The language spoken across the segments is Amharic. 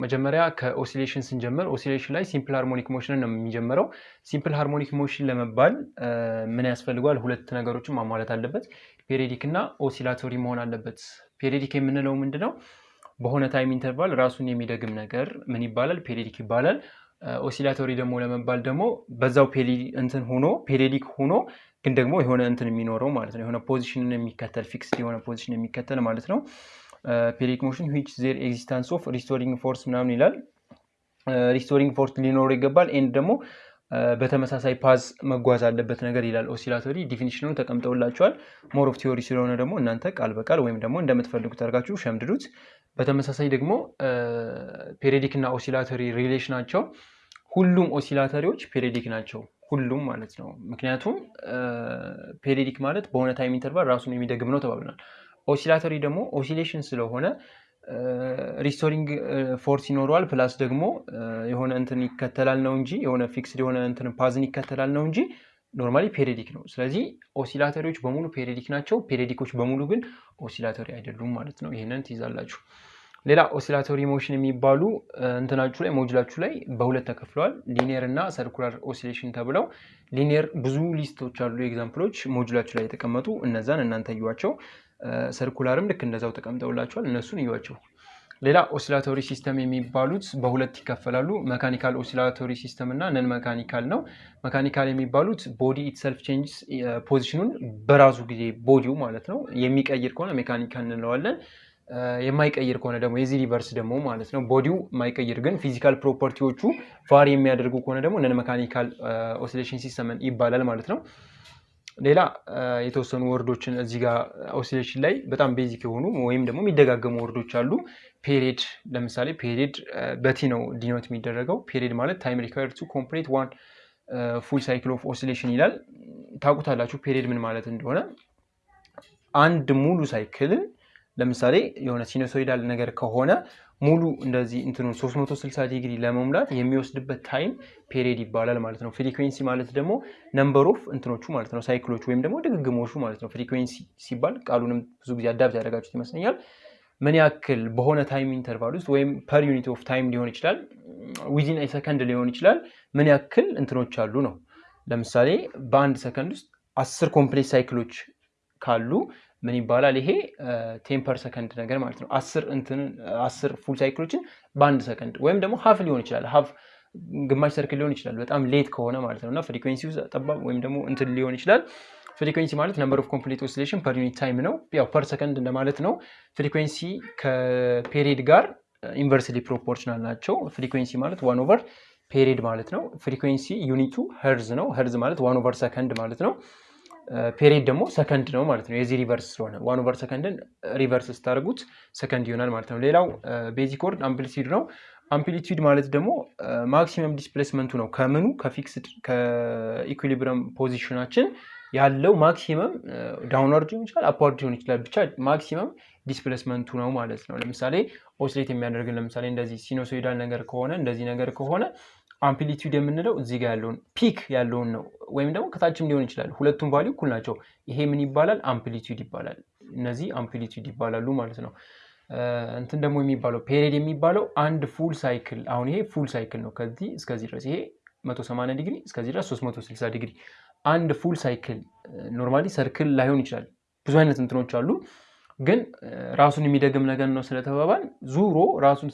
መጀመሪያ ከ oscillation ስንጀምር oscillation ላይ simple harmonic motion ን ነው የሚጀምረው። simple harmonic motion ለመባል ምን ያስፈልገዋል? ሁለት ነገሮችን ማሟላት አለበት። periodic እና oscillatory መሆን አለበት። periodic የምንለው ምንድን ነው? በሆነ time interval ራሱን የሚደግም ነገር ምን ይባላል? periodic ይባላል። oscillatory ደግሞ ለመባል ደግሞ በዛው እንትን ሆኖ periodic ሆኖ ግን ደግሞ የሆነ እንትን የሚኖረው ማለት ነው። የሆነ position ን የሚከተል fixed የሆነ position የሚከተል ማለት ነው። periodic motion which there existence of restoring force ምናምን ይላል። restoring force ሊኖረው ይገባል። and ደግሞ በተመሳሳይ path መጓዝ አለበት ነገር ይላል። oscillatory definition ኑ ተቀምጠውላቸዋል። more of theory ስለሆነ ደግሞ እናንተ ቃል በቃል ወይም ደግሞ እንደምትፈልጉት አድርጋችሁ ሸምድዱት። በተመሳሳይ ደግሞ periodic እና oscillatory relation ኣቸው ሁሉም oscillatory ዎች periodic ናቸው። ሁሉም ማለት ነው። ምክንያቱም periodic ማለት በሆነ time interval ራሱን የሚደግም ነው ተባብለናል። oscillatory ደግሞ oscillation ስለሆነ restoring force ይኖረዋል። plus ደግሞ የሆነ እንትን ይከተላል ነው እንጂ የሆነ fixed የሆነ እንትን path ን ይከተላል ነው እንጂ normally periodic ነው። ስለዚህ oscillatory ዎች በሙሉ periodic ናቸው። periodic ኦች በሙሉ ግን oscillatory አይደሉም ማለት ነው። ይህንን ትይዛላችሁ። ሌላ oscillatory motion የሚባሉ እንትናችሁ ላይ module ኣችሁ ላይ በሁለት ተከፍለዋል። linear እና circular oscillation ተብለው linear ብዙ list ኦች አሉ፣ example ኦች module ኣችሁ ላይ የተቀመጡ እነዛን እናንተ እዩዋቸው። circular ም ልክ እንደዛው ተቀምጠውላቸዋል፣ እነሱን እዩዋቸው። ሌላ oscillatory system የሚባሉት በሁለት ይከፈላሉ። mechanical oscillatory system እና non mechanical ነው። mechanical የሚባሉት body itself changes position ኑን በራሱ ጊዜ body ው ማለት ነው የሚቀይር ከሆነ mechanical እንለዋለን። የማይቀይር ከሆነ ደግሞ የዚህ reverse ደግሞ ማለት ነው body ው የማይቀይር ግን physical property ዎቹ vary የሚያደርጉ ከሆነ ደግሞ non mechanical oscillation system ይባላል ማለት ነው። ሌላ የተወሰኑ word ኦችን እዚህ ጋር oscillation ላይ በጣም basic የሆኑ ወይም ደግሞ የሚደጋገሙ word ኦች አሉ። period ለምሳሌ period በ T ነው denote የሚደረገው። period ማለት time required to complete one full cycle of oscillation ይላል። ታውቁታላችሁ period ምን ማለት እንደሆነ። አንድ ሙሉ cycle ን ለምሳሌ የሆነ sinusoidal ነገር ከሆነ ሙሉ እንደዚህ እንትኑ 360 ዲግሪ ለመሙላት የሚወስድበት time period ይባላል ማለት ነው። frequency ማለት ደግሞ number of እንትኖቹ ማለት ነው፣ cycle ኦቹ ወይም ደግሞ ድግግሞሹ ማለት ነው። frequency ሲባል ቃሉንም ብዙ ጊዜ adapt ያደረጋችሁት ይመስለኛል። ምን ያክል በሆነ time interval ውስጥ ወይም per unit of time ሊሆን ይችላል፣ within second ሊሆን ይችላል። ምን ያክል እንትኖች አሉ ነው። ለምሳሌ በአንድ ሰከንድ ውስጥ አስር complex cycle ኦች ካሉ ምን ይባላል? ይሄ ten per second ነገር ማለት ነው። አስር full cycle ኦችን በአንድ ሰከንድ ወይም ደግሞ half ሊሆን ይችላል። half ግማሽ circle ሊሆን ይችላል፣ በጣም late ከሆነ ማለት ነው። እና frequency ጠባብ ወይም ደግሞ እንትን ሊሆን ይችላል። frequency ማለት number of complete oscillation per unit time ነው። ያው per second እንደማለት ነው። frequency ከ period ጋር inversely proportional ናቸው። frequency ማለት one over period ማለት ነው። frequency unit ኡ hertz ነው። ሄርዝ ማለት one over second ማለት ነው። period ደግሞ ሰከንድ ነው ማለት ነው። የዚህ reverse ስለሆነ one over second ን reverse ስታደርጉት ሰከንድ ይሆናል ማለት ነው። ሌላው basic word amplitude ነው። amplitude ማለት ደግሞ maximum displacement ኡ ነው። ከምኑ ከ fixed ከ equilibrium position ኣችን ያለው maximum downward ሊሆን ይችላል፣ upward ሊሆን ይችላል። ብቻ maximum displacement ኡ ነው ማለት ነው። ለምሳሌ oscillate የሚያደርግን ለምሳሌ እንደዚህ sinusoidal ነገር ከሆነ እንደዚህ ነገር ከሆነ amplitude የምንለው እዚህ ጋር ያለውን peak ያለውን ነው። ወይም ደግሞ ከታችም ሊሆን ይችላል። ሁለቱም value እኩል ናቸው። ይሄ ምን ይባላል? amplitude ይባላል። እነዚህ amplitude ይባላሉ ማለት ነው። እንትን ደግሞ የሚባለው period የሚባለው አንድ full cycle አሁን ይሄ full cycle ነው። ከዚህ እስከዚህ ድረስ ይሄ 180 ዲግሪ እስከዚህ ድረስ 360 ዲግሪ አንድ full cycle normally circle ላይሆን ይችላል። ብዙ አይነት እንትኖች አሉ ግን ራሱን የሚደግም ነገር ነው ስለተባባል ዞሮ ራሱን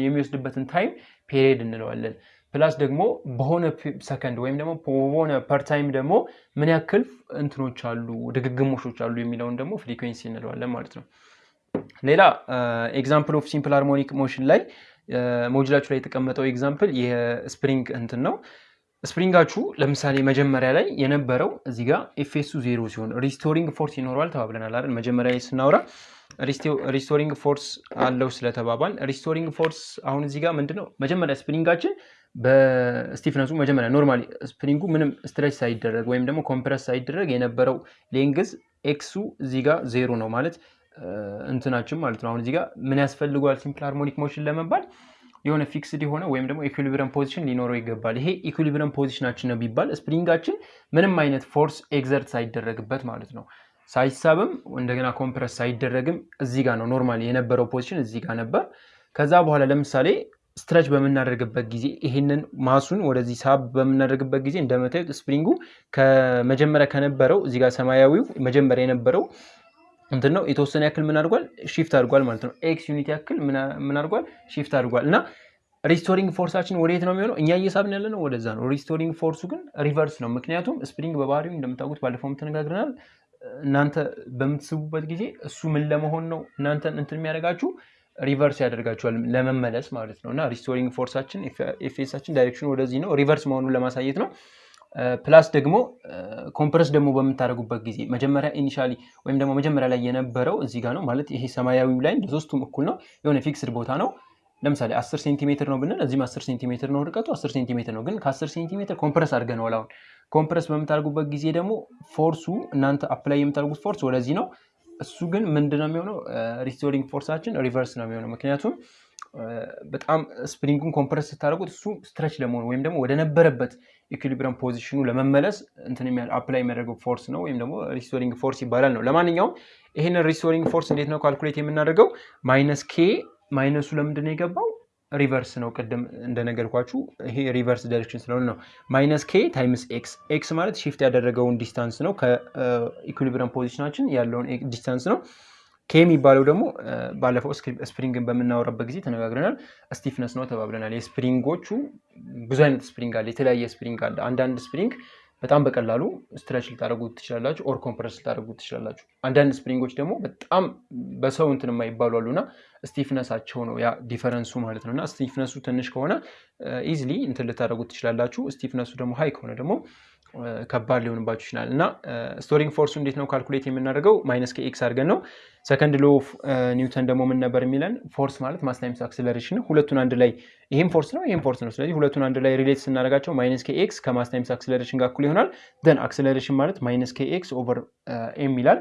የሚወስድበትን time period እንለዋለን። plus ደግሞ በሆነ ሰከንድ ወይም ደግሞ በሆነ per time ደግሞ ምን ያክል እንትኖች አሉ ድግግሞሾች አሉ የሚለውን ደግሞ frequency እንለዋለን ማለት ነው። ሌላ example of simple harmonic motion ላይ module ኣችሁ ላይ የተቀመጠው example የ spring እንትን ነው። spring ኣችሁ ለምሳሌ መጀመሪያ ላይ የነበረው እዚህ ጋር Fs ኡ zero ሲሆን restoring force ይኖረዋል ተባብለናል አይደል? መጀመሪያ ላይ ስናወራ restoring force አለው ስለተባባል restoring force አሁን እዚህ ጋር ምንድን ነው መጀመሪያ spring ኣችን በ stiffness ኡ መጀመሪያ normally spring ኡ ምንም stretch ሳይደረግ ወይም ደግሞ compress ሳይደረግ የነበረው length x ኡ እዚህ ጋር ዜሮ ነው ማለት እንትናችን ማለት ነው። አሁን እዚህ ጋር ምን ያስፈልገዋል simple harmonic motion ለመባል የሆነ fixed የሆነ ወይም ደግሞ equilibrium position ሊኖረው ይገባል። ይሄ equilibrium position ኣችን ነው ቢባል spring ኣችን ምንም አይነት force exert ሳይደረግበት ማለት ነው። ሳይሳብም እንደገና compress ሳይደረግም እዚህ ጋር ነው normally የነበረው position እዚህ ጋር ነበር። ከዛ በኋላ ለምሳሌ stretch በምናደርግበት ጊዜ ይህንን mass ኡን ወደዚህ ሳብ በምናደርግበት ጊዜ እንደምታዩት spring ኡ ከመጀመሪያ ከነበረው እዚህ ጋር ሰማያዊው መጀመሪያ የነበረው እንትን ነው የተወሰነ ያክል ምን አድርጓል shift አድርጓል ማለት ነው። x unit ያክል ምን አድርጓል shift አድርጓል እና restoring force ኣችን ወደየት ነው የሚሆነው? እኛ እየሳብን ያለ ነው ወደዛ ነው። restoring force ኡ ግን reverse ነው። ምክንያቱም spring በባህሪው እንደምታውቁት ባለፈውም ተነጋግረናል። እናንተ በምትስቡበት ጊዜ እሱ ምን ለመሆን ነው እናንተን እንትን የሚያደርጋችሁ reverse ያደርጋችኋል ለመመለስ ማለት ነው። እና restoring force ኣችን Fs ኣችን direction ኡ ወደዚህ ነው፣ reverse መሆኑን ለማሳየት ነው። plus ደግሞ compress ደግሞ በምታደርጉበት ጊዜ መጀመሪያ initially ወይም ደግሞ መጀመሪያ ላይ የነበረው እዚህ ጋር ነው ማለት ይሄ ሰማያዊው ላይ ለሶስቱም እኩል ነው፣ የሆነ fixed ቦታ ነው። ለምሳሌ 10 ሴንቲሜትር ነው ብንል እዚህም 10 ሴንቲሜትር ነው ርቀቱ 10 ሴንቲሜትር ነው። ግን ከ10 ሴንቲሜትር compress አድርገነዋል። አሁን compress በምታደርጉበት ጊዜ ደግሞ force ኡ እናንተ apply የምታደርጉት force ወደዚህ ነው። እሱ ግን ምንድነው የሚሆነው? restoring force ኣችን reverse ነው የሚሆነው። ምክንያቱም በጣም spring ኡን compress ስታደርጉት እሱ stretch ለመሆኑ ወይም ደግሞ ወደ ነበረበት equilibrium position ኡ ለመመለስ እንትን apply የሚያደርገው force ነው ወይም ደግሞ restoring force ይባላል ነው። ለማንኛውም ይህንን restoring force እንዴት ነው calculate የምናደርገው? minus k minus ኡ ለምንድን ነው የገባው? reverse ነው። ቅድም እንደነገርኳችሁ ይሄ reverse direction ስለሆነ ነው። minus k times x x ማለት shift ያደረገውን distance ነው ከ equilibrium position ኣችን ያለውን distance ነው። k የሚባለው ደግሞ ባለፈው spring ን በምናወራበት ጊዜ ተነጋግረናል። stiffness ነው ተባብለናል። የ spring ኦቹ ብዙ አይነት spring አለ፣ የተለያየ spring አለ። አንዳንድ spring በጣም በቀላሉ stretch ልታደርጉት ትችላላችሁ፣ or compress ልታደርጉት ትችላላችሁ። አንዳንድ spring ኦች ደግሞ በጣም በሰው እንትን የማይባሉ አሉ እና stiffness ኣቸው ነው ያ difference ኡ ማለት ነው። እና stiffness ኡ ትንሽ ከሆነ easily እንትን ልታደርጉት ትችላላችሁ። stiffness ኡ ደግሞ high ከሆነ ደግሞ ከባድ ሊሆንባችሁ ይችላል። እና restoring force ኡ እንዴት ነው calculate የምናደርገው? minus kx አድርገን ነው። second law Newton ደግሞ ምን ነበር የሚለን? force ማለት mass times acceleration ነው። ሁለቱን አንድ ላይ ይህም force ነው፣ ይህም force ነው። ስለዚህ ሁለቱን አንድ ላይ relate ስናደርጋቸው minus kx ከ mass times acceleration ጋር እኩል ይሆናል። then acceleration ማለት minus kx over m ይላል።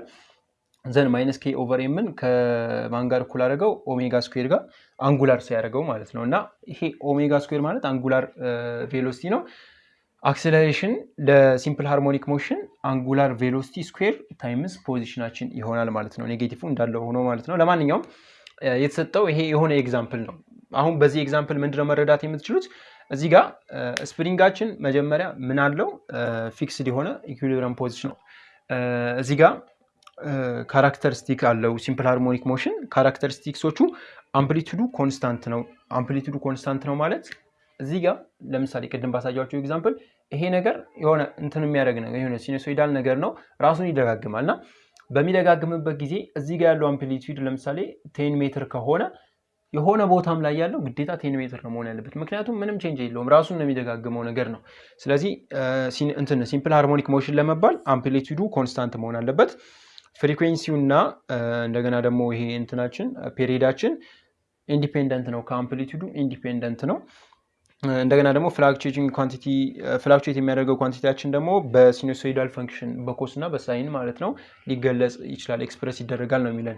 then minus k over m ን ከማን ጋር እኩል አደረገው? omega square ጋር angular ሲያደርገው ማለት ነው። እና ይሄ omega square ማለት angular velocity ነው። acceleration ለ simple harmonic motion angular velocity square times position ኣችን ይሆናል ማለት ነው። negative እንዳለው ሆኖ ማለት ነው። ለማንኛውም የተሰጠው ይሄ የሆነ example ነው። አሁን በዚህ example ምንድነው መረዳት የምትችሉት? እዚህ ጋር spring ኣችን መጀመሪያ ምን አለው? fixed የሆነ equilibrium position ነው። እዚህ ጋር characteristic አለው simple harmonic motion። characteristics ኦቹ amplitude ኡ constant ነው። amplitude ኡ constant ነው ማለት እዚህ ጋር ለምሳሌ ቅድም ባሳያቸው example ይሄ ነገር የሆነ እንትን የሚያደርግ ነገር የሆነ sinusoidal ነገር ነው፣ ራሱን ይደጋግማል እና በሚደጋግምበት ጊዜ እዚህ ጋር ያለው amplitude ለምሳሌ ten ሜትር ከሆነ የሆነ ቦታም ላይ ያለው ግዴታ ten ሜትር ነው መሆን ያለበት። ምክንያቱም ምንም change የለውም ራሱን ነው የሚደጋግመው ነገር ነው። ስለዚህ እንትን simple harmonic motion ለመባል amplitude ኡ constant መሆን አለበት። frequency ው እና እንደገና ደግሞ ይሄ እንትናችን period ኣችን independent ነው፣ ከ amplitude ኡ independent ነው። እንደገና ደግሞ fluctuating quantity fluctuate የሚያደርገው quantity ያችን ደግሞ በ sinusoidal function በ cos እና በ sine ማለት ነው ሊገለጽ ይችላል፣ express ይደረጋል ነው የሚለን።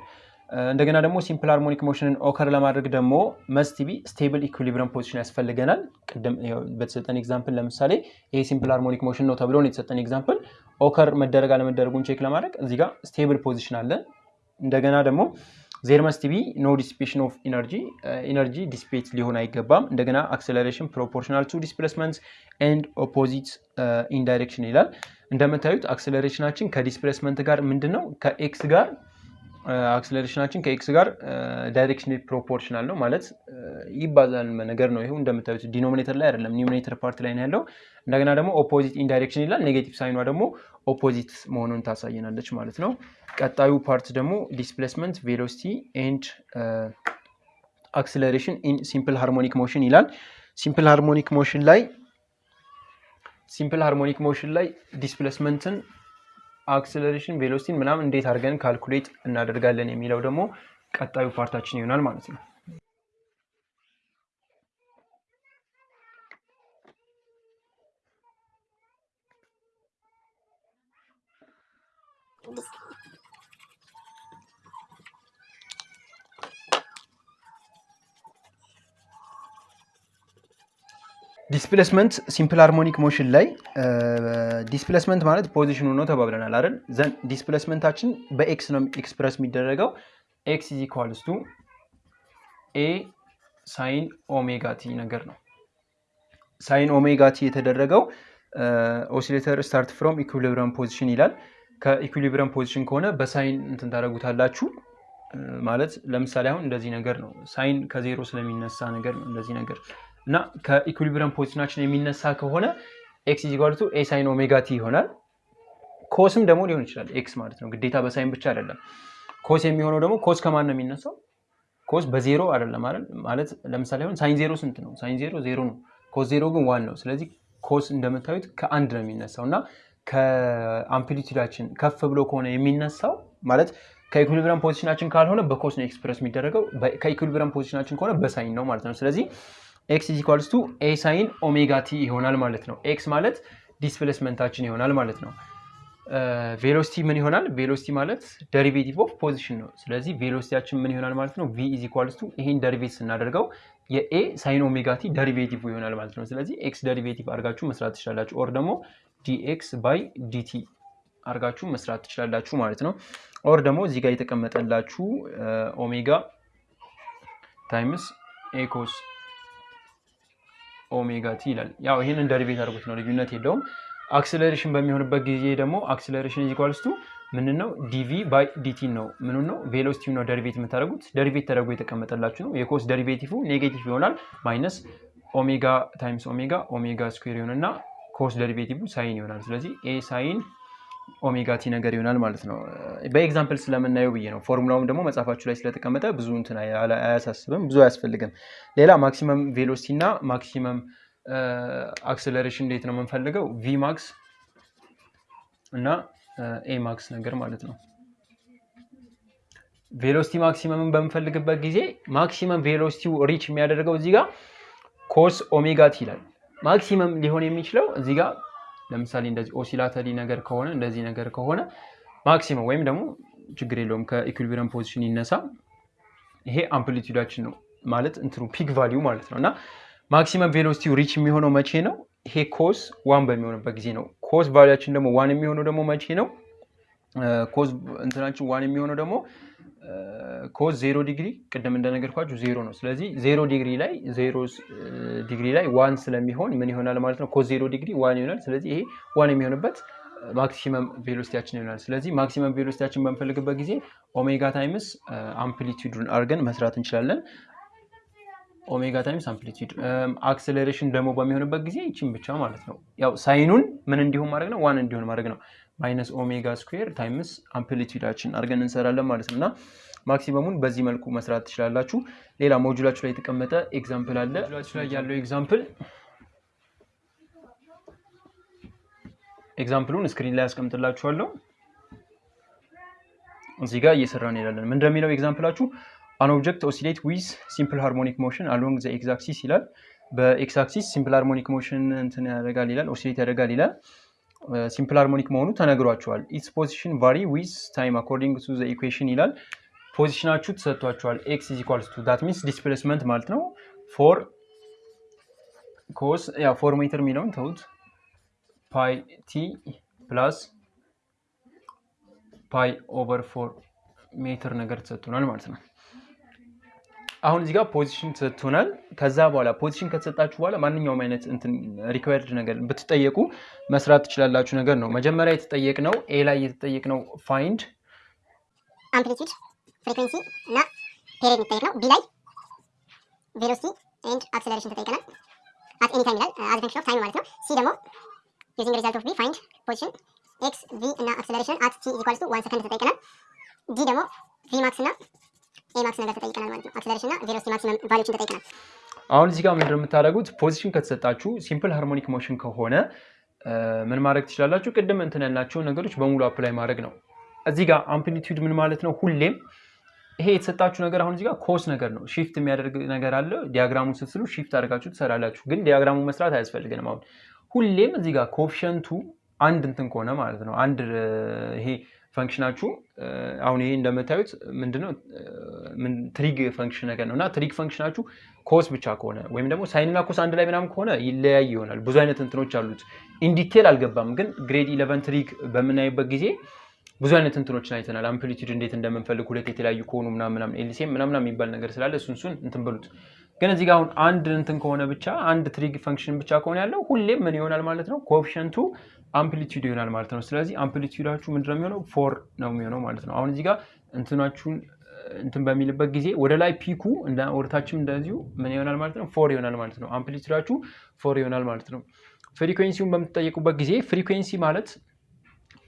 እንደገና ደግሞ simple harmonic motion ን occur ለማድረግ ደግሞ must be stable equilibrium position ያስፈልገናል። ቅድም በተሰጠን example ለምሳሌ ይሄ simple harmonic motion ነው ተብሎ ነው የተሰጠን example። occur መደረግ አለመደረጉን check ለማድረግ እዚህ stable position አለን። እንደገና ደግሞ there must no dissipation of energy energy dissipate ሊሆን አይገባም። እንደገና acceleration proportional to displacement and opposite in direction ይላል። እንደምታዩት acceleration ኣችን ከ displacement ጋር ምንድን ነው ከ x ጋር acceleration ኣችን ከ x ጋር direction proportional ነው ማለት ይባዛል ነገር ነው። ይሁ እንደምታዩት denominator ላይ አይደለም numerator part ላይ ነው ያለው። እንደገና ደግሞ opposite in direction ይላል። negative sign ኗ ደግሞ opposite መሆኑን ታሳየናለች ማለት ነው። ቀጣዩ part ደግሞ displacement velocity and acceleration in simple harmonic motion ይላል። simple harmonic motion ላይ simple harmonic motion ላይ displacement ን acceleration velocity ን ምናምን እንዴት አድርገን calculate እናደርጋለን የሚለው ደግሞ ቀጣዩ part ኣችን ይሆናል ማለት ነው። displacement simple harmonic motion ላይ displacement ማለት position ኡ ነው ተባብለናል አይደል? then displacement ኣችን በ x ነው express የሚደረገው x is equals to A sine omega t ነገር ነው። sine omega t የተደረገው oscillator start from equilibrium position ይላል። ከ equilibrium position ከሆነ በ sine እንትን ታደርጉታላችሁ። ማለት ለምሳሌ አሁን እንደዚህ ነገር ነው። sine ከዜሮ ስለሚነሳ ነገር ነው እንደዚህ ነገር እና ከ equilibrium position ኣችን የሚነሳ ከሆነ x equal to A sine omega t ይሆናል። cos ም ደግሞ ሊሆን ይችላል x ማለት ነው። ግዴታ በ sine ብቻ አይደለም። cos የሚሆነው ደግሞ cos ከማን ነው የሚነሳው? cos በዜሮ አይደለም አይደል? ማለት ለምሳሌ አሁን sine zero ስንት ነው? sine zero ዜሮ ነው። cos zero ግን one ነው። ስለዚህ cos እንደምታዩት ከአንድ ነው የሚነሳው እና ከ amplitude ኣችን ከፍ ብሎ ከሆነ የሚነሳው ማለት ከ equilibrium position ኣችን ካልሆነ በ cos ነው express የሚደረገው። ከ equilibrium position ኣችን ከሆነ በ sine ነው ማለት ነው። ስለዚህ x equals to A sine omega t ይሆናል ማለት ነው። x ማለት displacement ኣችን ይሆናል ማለት ነው። velocity ምን ይሆናል? velocity ማለት derivative of position ነው። ስለዚህ velocity ያችን ምን ይሆናል ማለት ነው? v is equals to ይሄን derivate ስናደርገው የ A sine omega t derivative ይሆናል ማለት ነው። ስለዚህ x derivative አድርጋችሁ መስራት ትችላላችሁ። or ደግሞ dx by dt አድርጋችሁ መስራት ትችላላችሁ ማለት ነው። or ደግሞ እዚህ ጋር የተቀመጠላችሁ omega times A cos omega t ይላል። ያው ይህንን derivate አድርጉት ነው፣ ልዩነት የለውም። acceleration በሚሆንበት ጊዜ ደግሞ acceleration equals to ምንን ነው dv by dt ነው። ምኑ ነው velocity ነው derivate የምታደርጉት። derivate ተደርጎ የተቀመጠላችሁ ነው። የ cos derivative negative ይሆናል። minus omega times omega omega square ይሆንና cos derivative sine ይሆናል። ስለዚህ A sine omega t ነገር ይሆናል ማለት ነው። በ example ስለምናየው ብዬ ነው። ፎርሙላውም ደግሞ መጽሐፋችሁ ላይ ስለተቀመጠ ብዙ እንትን አያሳስብም፣ ብዙ አያስፈልግም። ሌላ maximum velocity እና maximum acceleration እንዴት ነው የምንፈልገው? v max እና a max ነገር ማለት ነው። velocity maximum ን በምንፈልግበት ጊዜ maximum velocity ው reach የሚያደርገው እዚህ cos omega t ይላል። maximum ሊሆን የሚችለው እዚህ ለምሳሌ እንደዚህ oscillatory ነገር ከሆነ እንደዚህ ነገር ከሆነ maximum ወይም ደግሞ ችግር የለውም ከ equilibrium position ይነሳ። ይሄ amplitude ኣችን ነው ማለት እንትኑ peak value ማለት ነው እና maximum velocity ው reach የሚሆነው መቼ ነው? ይሄ cos one በሚሆንበት ጊዜ ነው። cos value ኣችን ደግሞ one የሚሆነው ደግሞ መቼ ነው? cos እንትናችን one የሚሆነው ደግሞ cos zero degree ቅድም እንደነገርኳችሁ ዜሮ ነው። ስለዚህ zero degree ላይ ዜሮ ዲግሪ ላይ one ስለሚሆን ምን ይሆናል ማለት ነው? cos zero degree one ይሆናል። ስለዚህ ይሄ one የሚሆንበት maximum velocity ያችን ይሆናል። ስለዚህ maximum velocity ያችን በምፈልግበት ጊዜ omega times amplitude ኡን አድርገን መስራት እንችላለን። omega times amplitude acceleration ደግሞ በሚሆንበት ጊዜ ይችን ብቻ ማለት ነው። ያው sine ኡን ምን እንዲሆን ማድረግ ነው? one እንዲሆን ማድረግ ነው። minus omega square times amplitude ኣችን አድርገን እንሰራለን ማለት ነው እና maximum ኡን በዚህ መልኩ መስራት ትችላላችሁ። ሌላ module ኣችሁ ላይ የተቀመጠ example አለ። module ኣችሁ ላይ ያለው example example ኡን screen ላይ ያስቀምጥላችኋለሁ። እዚህ ጋር እየሰራን እንሄዳለን። ምን እንደሚለው example ኣችሁ an object oscillate with simple harmonic motion along the x axis ይላል። በ x axis simple harmonic motion እንትን ያደርጋል ይላል፣ oscillate ያደርጋል ይላል። simple harmonic መሆኑ ተነግሯችኋል። its position vary with time according to the equation ይላል። position ኣችሁ ተሰጥቷችኋል። x is equals to that means displacement ማለት ነው። four cos ያው four meter የሚለውን ተውት። pi t plus pi over four meter ነገር ተሰጥቶናል ማለት ነው። አሁን እዚህ ጋር position ተሰጥቶናል። ከዛ በኋላ position ከተሰጣችሁ በኋላ ማንኛውም አይነት እንትን required ነገር ብትጠየቁ መስራት ትችላላችሁ ነገር ነው። መጀመሪያ የተጠየቅነው a ላይ የተጠየቅነው find amplitude frequency እና period የሚጠየቅ ነው። b ላይ velocity and acceleration ተጠይቀናል። at any time ይላል as function of time ማለት ነው። c ደግሞ using result of b find position x v እና acceleration at t equals to one second ተጠይቀናል። d ደግሞ v max እና a max ነገር ተጠይቀናል ማለት ነው። acceleration እና velocity maximum value ዎችን ተጠይቀናል። አሁን እዚህ ጋር ምንድን የምታደርጉት? position ከተሰጣችሁ simple harmonic motion ከሆነ ምን ማድረግ ትችላላችሁ? ቅድም እንትን ያልናቸውን ነገሮች በሙሉ apply ማድረግ ነው። እዚህ ጋር amplitude ምን ማለት ነው? ሁሌም ይሄ የተሰጣችሁ ነገር አሁን እዚህ ጋር cos ነገር ነው። shift የሚያደርግ ነገር አለ። diagram ኡን ስትስሉ shift አድርጋችሁ ትሰራላችሁ። ግን diagram ኡ መስራት አያስፈልገንም። አሁን ሁሌም እዚህ ጋር coefficient ኡ አንድ እንትን ከሆነ ማለት ነው አንድ ይሄ function ኣችሁ አሁን ይሄ እንደምታዩት ምንድነው trig function ነገር ነው እና trig function ኣችሁ cos ብቻ ከሆነ ወይም ደግሞ sine ና cos አንድ ላይ ምናምን ከሆነ ይለያይ ይሆናል። ብዙ አይነት እንትኖች አሉት። in detail አልገባም፣ ግን grade eleven trig በምናይበት ጊዜ ብዙ አይነት እንትኖችን አይተናል። amplitude እንዴት እንደምንፈልግ ሁለት የተለያዩ ከሆኑ ምናምን LCM ምናምን የሚባል ነገር ስላለ እሱን እሱን እንትን በሉት ግን እዚህ ጋር አሁን አንድ እንትን ከሆነ ብቻ አንድ trig function ብቻ ከሆነ ያለው ሁሌም ምን ይሆናል ማለት ነው coefficient ኡ amplitude ይሆናል ማለት ነው። ስለዚህ amplitude ኣችሁ ምንድነው የሚሆነው four ነው የሚሆነው ማለት ነው። አሁን እዚህ ጋር እንትናችሁን እንትን በሚልበት ጊዜ ወደ ላይ peak ኡ ወደታችም እንደዚሁ ምን ይሆናል ማለት ነው four ይሆናል ማለት ነው። amplitude አችሁ four ይሆናል ማለት ነው። frequency ውን በምትጠየቁበት ጊዜ frequency ማለት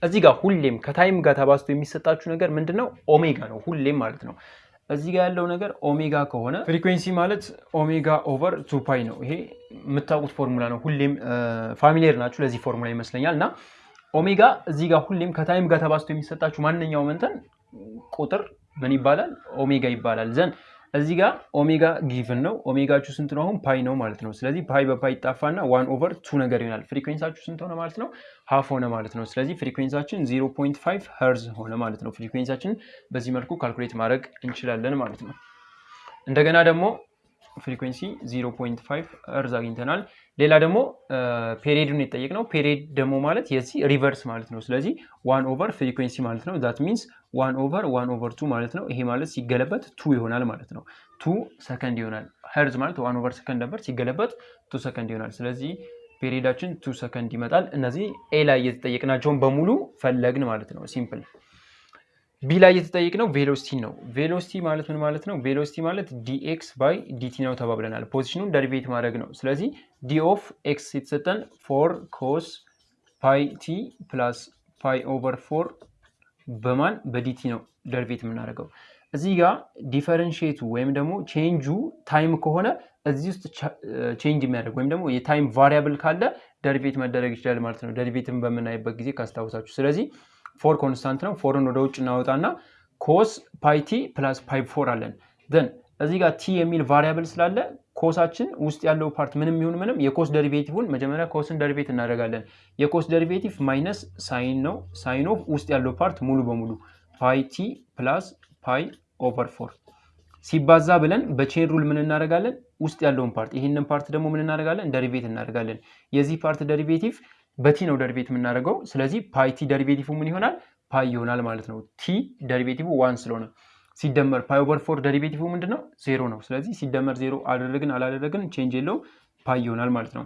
እዚህ ጋር ሁሌም ከ time ጋር ተባዝቶ የሚሰጣችሁ ነገር ምንድን ነው? ኦሜጋ ነው ሁሌም ማለት ነው። እዚህ ጋር ያለው ነገር ኦሜጋ ከሆነ frequency ማለት omega over two pi ነው። ይሄ የምታውቁት ፎርሙላ ነው። ሁሌም familiar ናችሁ ለዚህ ፎርሙላ ይመስለኛል። እና ኦሜጋ እዚህ ጋር ሁሌም ከ time ጋር ተባዝቶ የሚሰጣችሁ ማንኛውም እንትን ቁጥር ምን ይባላል? ኦሜጋ ይባላል። then እዚህ ጋር omega given ነው። ኦሜጋችሁ ስንት ነው? አሁን pi ነው ማለት ነው። ስለዚህ pi በ pi ይጣፋና one over two ነገር ይሆናል። frequency አችሁ ስንት ሆነ ማለት ነው? half ሆነ ማለት ነው። ስለዚህ frequency አችን 0.5 ሄርዝ ሆነ ማለት ነው። frequency አችን በዚህ መልኩ calculate ማድረግ እንችላለን ማለት ነው። እንደገና ደግሞ frequency 0.5 ሄርዝ አግኝተናል። ሌላ ደግሞ period ን የጠየቅነው period ደግሞ ማለት የዚህ reverse ማለት ነው። ስለዚህ one over frequency ማለት ነው። that means one over one over two ማለት ነው። ይሄ ማለት ሲገለበት two ይሆናል ማለት ነው። two second ይሆናል። ሄርዝ ማለት one over second ነበር፣ ሲገለበት two second ይሆናል። ስለዚህ period አችን two second ይመጣል። እነዚህ A ላይ የተጠየቅናቸውን በሙሉ ፈለግን ማለት ነው። simple B ላይ የተጠየቅነው velocity ነው። velocity ማለት ምን ማለት ነው? velocity ማለት dx by dt ነው ተባብለናል። position ኡን derivate ማድረግ ነው። ስለዚህ d of x የተሰጠን four cos pi t plus pi over four በማን በ dt ነው derivate የምናደርገው። እዚህ ጋር differentiate ቱ ወይም ደግሞ change ኡ time ከሆነ እዚህ ውስጥ change የሚያደርግ ወይም ደግሞ የ time variable ካለ derivate መደረግ ይችላል ማለት ነው። derivate ን በምናይበት ጊዜ ካስታውሳችሁ። ስለዚህ four constant ነው። four ን ወደ ውጭ እናወጣና cos pi t plus pi four አለን። then እዚህ ጋር t የሚል variable ስላለ cos አችን ውስጥ ያለው part ምንም ይሁን ምንም የ cos derivative ን መጀመሪያ cos ን derivate እናደርጋለን። የ cos derivative minus sine ነው። sine of ውስጥ ያለው part ሙሉ በሙሉ pi t plus pi over four ሲባዛ ብለን በ chain rule ምን እናደርጋለን? ውስጥ ያለውን part ይህንን part ደግሞ ምን እናደርጋለን? derivate እናደርጋለን። የዚህ part derivative በ t ነው derivate የምናደርገው። ስለዚህ pi t derivative ምን ይሆናል? pi ይሆናል ማለት ነው። t derivative one ስለሆነ ሲደመር pi over four derivative ምንድን ነው? ዜሮ ነው። ስለዚህ ሲደመር ዜሮ አደረግን አላደረግን change የለው pi ይሆናል ማለት ነው።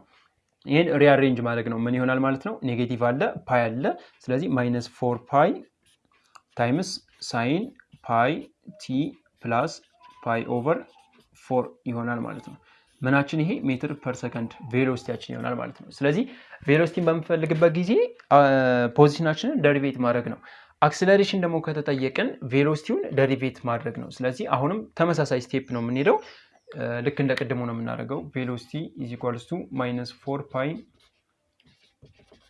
ይህን rearrange ማድረግ ነው። ምን ይሆናል ማለት ነው? negative አለ pi አለ። ስለዚህ minus four pi times sine pi t plus pi over four ይሆናል ማለት ነው። ምናችን ይሄ meter per second velocity ያችን ይሆናል ማለት ነው። ስለዚህ velocity ን በምፈልግበት ጊዜ position አችንን derivate ማድረግ ነው። acceleration ደግሞ ከተጠየቅን velocity ውን derivate ማድረግ ነው። ስለዚህ አሁንም ተመሳሳይ step ነው የምንሄደው። ልክ እንደ ቅድሙ ነው የምናደርገው። velocity is equals to minus four pi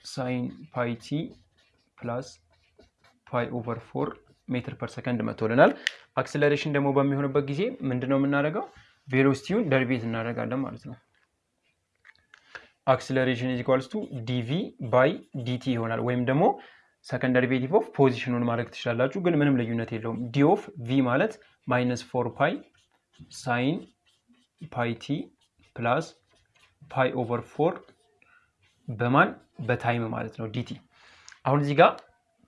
sine pi t plus pi over four meter per second መቶልናል። acceleration ደግሞ በሚሆንበት ጊዜ ምንድን ነው የምናደርገው? velocity ውን derivate እናደርጋለን ማለት ነው። acceleration is equals to dv by dt ይሆናል። ወይም ደግሞ second derivative of position ኡን ማድረግ ትችላላችሁ፣ ግን ምንም ልዩነት የለውም። d of v ማለት minus four pi sine pi t plus pi over four በማን በ time ማለት ነው dt። አሁን እዚህ ጋር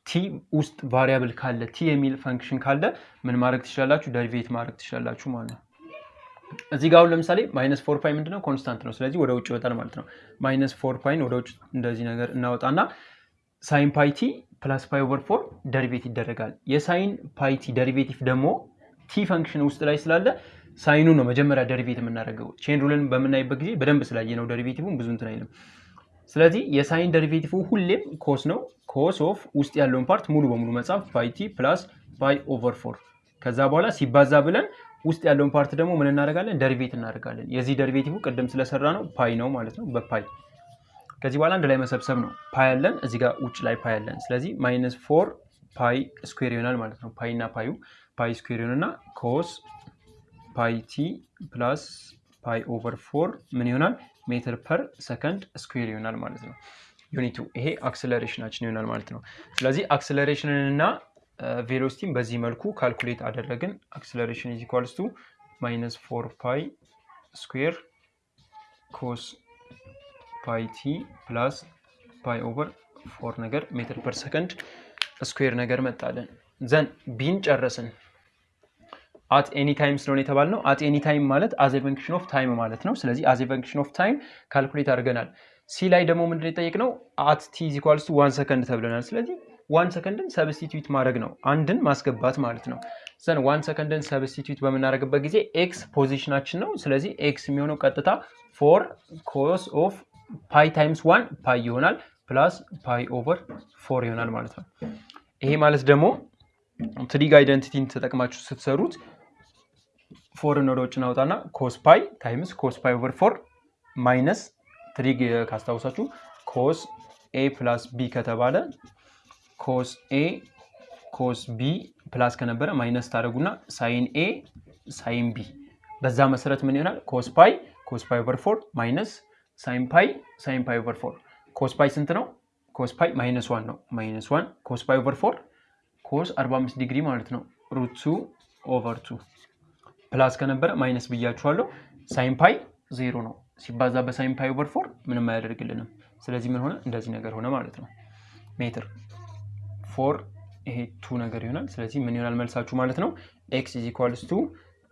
t ውስጥ variable ካለ t የሚል function ካለ ምን ማድረግ ትችላላችሁ? derivate ማድረግ ትችላላችሁ ማለት ነው። እዚህ ጋር አሁን ለምሳሌ minus four pi ምንድነው constant ነው። ስለዚህ ወደ ውጭ ይወጣል ማለት ነው። minus four pi ን ወደ ውጭ እንደዚህ ነገር እናወጣና sine pi t plus pi over four derivate ይደረጋል። የ sine pi t derivative ደግሞ t function ውስጥ ላይ ስላለ sine ኡ ነው መጀመሪያ derivate የምናደርገው። ቼን ሩልን በምናይበት ጊዜ በደንብ ስላየነው derivative ን ብዙ እንትን አይልም። ስለዚህ የ sine derivative ሁሌም cos ነው። cos of ውስጥ ያለውን part ሙሉ በሙሉ መጻፍ pi t plus pi over four ከዛ በኋላ ሲባዛ ብለን ውስጥ ያለውን part ደግሞ ምን እናደርጋለን? derivate እናደርጋለን። የዚህ derivative ቅድም ስለሰራነው pi ነው ማለት ነው በ pi ከዚህ በኋላ አንድ ላይ መሰብሰብ ነው። pi ያለን እዚህ ጋር ውጭ ላይ pi ያለን። ስለዚህ minus four pi square ይሆናል ማለት ነው። pi እና pi ዩ pi square ይሆንና cos pi t plus pi over four ምን ይሆናል? meter per second square ይሆናል ማለት ነው። unit ኡ ይሄ acceleration አችን ይሆናል ማለት ነው። ስለዚህ acceleration ን እና velocity ን በዚህ መልኩ calculate አደረግን። acceleration is equals to minus four pi square cos pi t plus pi over four ነገር meter per second square ነገር መጣልን። then B ን ጨረስን። at any time ስለሆነ የተባልነው at any time ማለት as function of time ማለት ነው። ስለዚህ as function of time calculate አድርገናል። C ላይ ደግሞ ምንድን የጠየቅነው at t is one second ተብለናል። ስለዚህ one second ን substitute ማድረግ ነው፣ አንድን ማስገባት ማለት ነው። then one second ን substitute በምናደርግበት ጊዜ x ፖዚሽናችን ነው። ስለዚህ ኤክስ የሚሆነው ቀጥታ four cos of pi times one pi ይሆናል plus pi over four ይሆናል ማለት ነው። ይሄ ማለት ደግሞ trig identity ን ተጠቅማችሁ ስትሰሩት four ን ወደ ውጭ ናውጣና cos pi times cos pi over four minus trig ካስታውሳችሁ cos A plus B ከተባለ cos A cos B plus ከነበረ minus ታደርጉና sine A sine B በዛ መሰረት ምን ይሆናል? cos pi cos pi over four minus sine pi sine pi over four cos pi ስንት ነው? cos pi minus one ነው። minus one cos pi over four cos 45 ዲግሪ ማለት ነው። root two over two plus ከነበረ minus ብያችኋለሁ። sine pi ዜሮ ነው ሲባዛ በ sine pi over four ምንም አያደርግልንም። ስለዚህ ምን ሆነ? እንደዚህ ነገር ሆነ ማለት ነው። meter four ይሄ two ነገር ይሆናል። ስለዚህ ምን ይሆናል መልሳችሁ ማለት ነው? X is equals to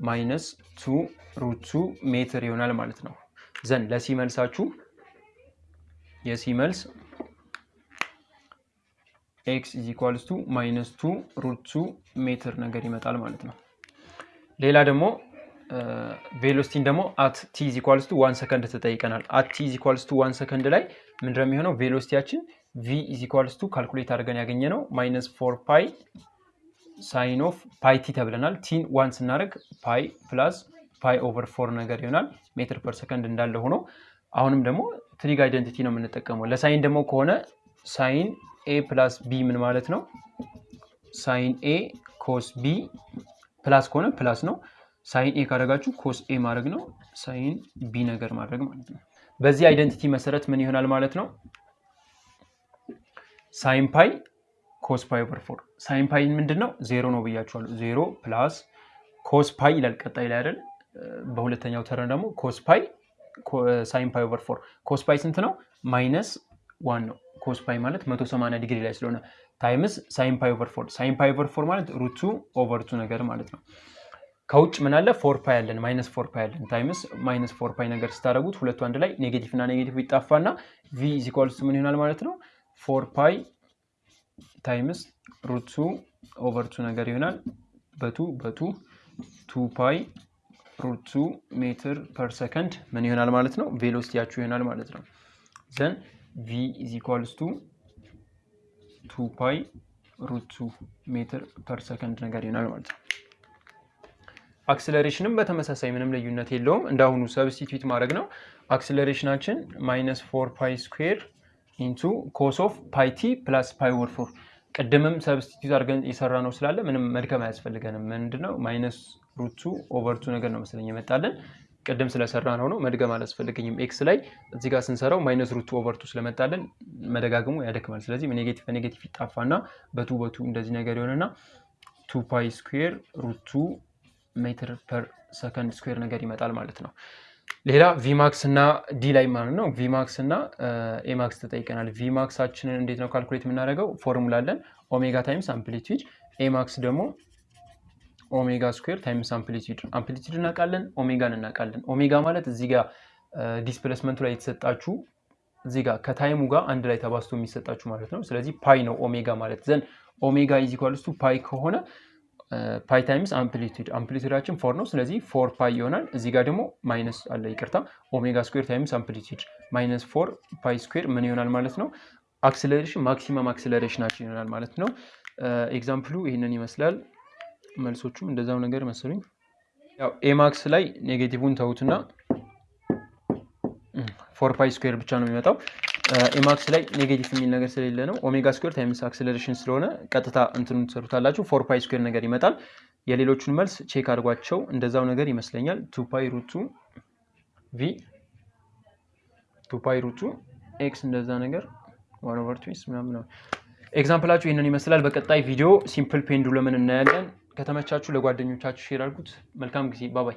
minus two root meter ይሆናል ማለት ነው። ዘን ለሲ መልሳችሁ የ C መልስ X is equals to minus two root meter ነገር ይመጣል ማለት ነው። ሌላ ደግሞ velocity ን ደግሞ at t is equals to one second ተጠይቀናል። at t is equals to one second ላይ ምንድነው የሚሆነው? velocity ያችን V is equals to calculate አድርገን ያገኘ ነው minus four pi sine of pi t ተብለናል። t ን one ስናደርግ pi plus pi over four ነገር ይሆናል meter per second እንዳለ ሆኖ አሁንም ደግሞ trig identity ነው የምንጠቀመው። ለ sine ደግሞ ከሆነ sine A plus B ምን ማለት ነው? sine A cos B plus ከሆነ plus ነው። sine A ካደረጋችሁ cos A ማድረግ ነው። sine B ነገር ማድረግ ማለት ነው። በዚህ identity መሰረት ምን ይሆናል ማለት ነው? sine pi cos pi over four sine pi ምንድን ነው? ዜሮ ነው ብያችኋለሁ። ዜሮ plus cos pi ይላል ቀጣይ ላይ አይደል? በሁለተኛው term ደግሞ cos pi sine pi over four cos pi ስንት ነው? minus one ነው። cos pi ማለት 180 ዲግሪ ላይ ስለሆነ times sine pi over four sine pi over four ማለት root two over two ነገር ማለት ነው። ከውጭ ምን አለ? four pi አለን minus four pi አለን times minus four pi ነገር ስታደረጉት ሁለቱ አንድ ላይ negative እና negative ይጣፋና V is equals ምን ይሆናል ማለት ነው? four pi times root two over two ነገር ይሆናል በ two በ two two pi root two meter per second ምን ይሆናል ማለት ነው? velocity ያችሁ ይሆናል ማለት ነው። then V is equals to two pi root two meter per second ነገር ይሆናል ማለት ነው። acceleration ም በተመሳሳይ ምንም ልዩነት የለውም። እንዳሁኑ substitute ማድረግ ነው። acceleration ኣችን minus four pi square into cos of pi t plus pi over four ቅድምም substitute አድርገን የሰራ ነው ስላለ ምንም መድከም አያስፈልገንም። ምንድነው minus root two over two ነገር ነው መሰለኝ የመጣለን ቅድም ስለሰራ ነው ነው መድገም አላስፈልገኝም። X ላይ እዚህ ጋር ስንሰራው minus root two over two ስለመጣለን መደጋግሙ ያደክማል። ስለዚህ negative በ negative ይጣፋና በ two በ two እንደዚህ ነገር የሆነና two pi square root two meter per second square ነገር ይመጣል ማለት ነው። ሌላ Vmax እና D ላይ ማለት ነው። Vmax እና Amax ተጠይቀናል። Vmax ኣችንን እንዴት ነው calculate የምናደርገው? ፎርሙላ አለን omega times amplitude። Amax ደግሞ omega square times amplitude። amplitude እናውቃለን፣ ኦሜጋን እናውቃለን። ኦሜጋ ማለት እዚህ ጋር displacement ኡ ላይ የተሰጣችሁ እዚህ ጋር ከ time ኡ ጋር አንድ ላይ ተባዝቶ የሚሰጣችሁ ማለት ነው። ስለዚህ pi ነው ኦሜጋ ማለት then omega is pi ከሆነ pi times amplitude amplitude ኣችን four ነው። ስለዚህ four pi ይሆናል። እዚህ ጋር ደግሞ minus አለ፣ ይቅርታ omega square times amplitude minus four pi square ምን ይሆናል ማለት ነው? acceleration maximum acceleration ኣችን ይሆናል ማለት ነው። example ኡ ይህንን ይመስላል። መልሶቹም እንደዛው ነገር መሰሉኝ። ያው Amax ላይ negative ን ተዉትና four pi square ብቻ ነው የሚመጣው። Amax ላይ negative የሚል ነገር ስለሌለ ነው። omega square times acceleration ስለሆነ ቀጥታ እንትኑ ትሰሩታላችሁ። four pi square ነገር ይመጣል። የሌሎቹን መልስ check አድርጓቸው። እንደዛው ነገር ይመስለኛል። two pi root two V two pi root two X እንደዛ ነገር one over two ምናምን ነው። example ኣችሁ ይህንን ይመስላል። በቀጣይ ቪዲዮ simple pendulum ን እናያለን። ከተመቻችሁ ለጓደኞቻችሁ share አድርጉት። መልካም ጊዜ። bye bye